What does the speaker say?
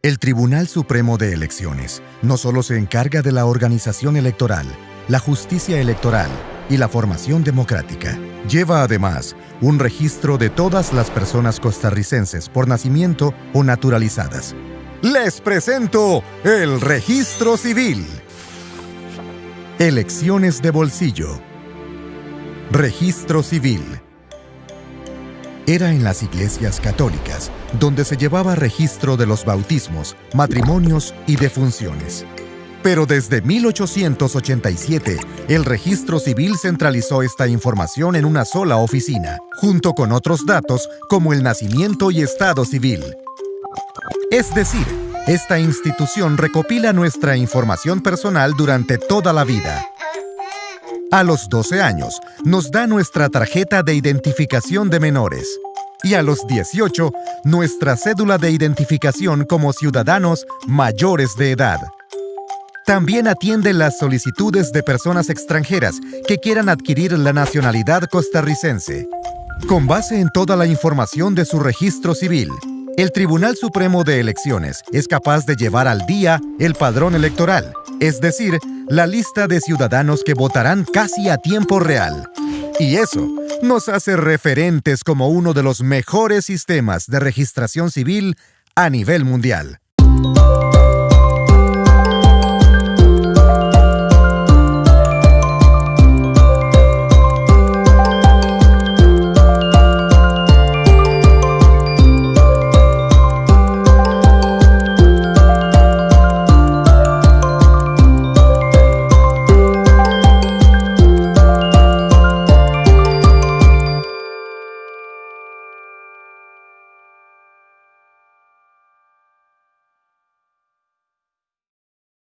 El Tribunal Supremo de Elecciones no solo se encarga de la organización electoral, la justicia electoral y la formación democrática. Lleva además un registro de todas las personas costarricenses por nacimiento o naturalizadas. Les presento el Registro Civil. Elecciones de bolsillo. Registro Civil era en las iglesias católicas, donde se llevaba registro de los bautismos, matrimonios y defunciones. Pero desde 1887, el registro civil centralizó esta información en una sola oficina, junto con otros datos como el nacimiento y estado civil. Es decir, esta institución recopila nuestra información personal durante toda la vida. A los 12 años, nos da nuestra tarjeta de identificación de menores. Y a los 18, nuestra cédula de identificación como ciudadanos mayores de edad. También atiende las solicitudes de personas extranjeras que quieran adquirir la nacionalidad costarricense. Con base en toda la información de su registro civil, el Tribunal Supremo de Elecciones es capaz de llevar al día el padrón electoral, es decir, la lista de ciudadanos que votarán casi a tiempo real. Y eso nos hace referentes como uno de los mejores sistemas de registración civil a nivel mundial.